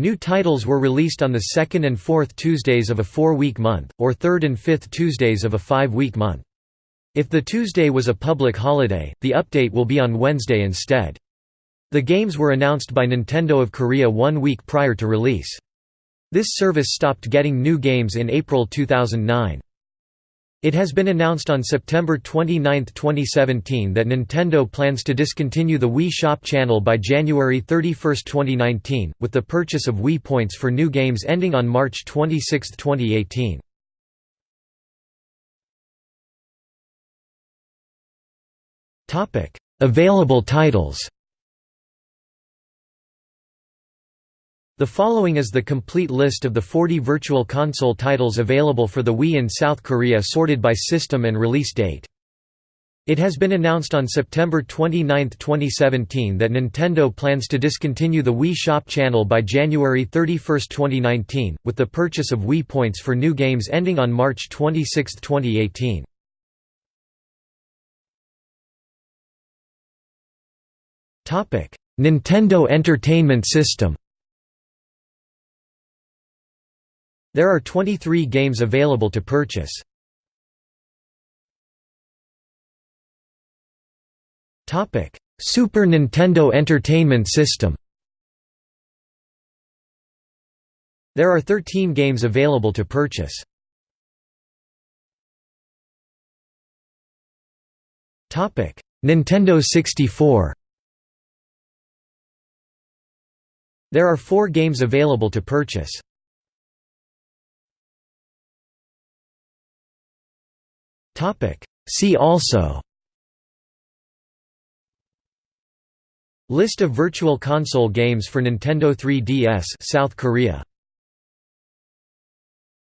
New titles were released on the second and fourth Tuesdays of a four-week month, or third and fifth Tuesdays of a five-week month. If the Tuesday was a public holiday, the update will be on Wednesday instead. The games were announced by Nintendo of Korea one week prior to release. This service stopped getting new games in April 2009. It has been announced on September 29, 2017 that Nintendo plans to discontinue the Wii Shop channel by January 31, 2019, with the purchase of Wii Points for new games ending on March 26, 2018. Available titles The following is the complete list of the 40 Virtual Console titles available for the Wii in South Korea sorted by system and release date. It has been announced on September 29, 2017 that Nintendo plans to discontinue the Wii Shop channel by January 31, 2019, with the purchase of Wii points for new games ending on March 26, 2018. Nintendo Entertainment System There are 23 games available to purchase. Super Nintendo Entertainment System There are 13 games available to purchase. Nintendo 64 There are four games available to purchase. See also. List of Virtual Console games for Nintendo 3DS South Korea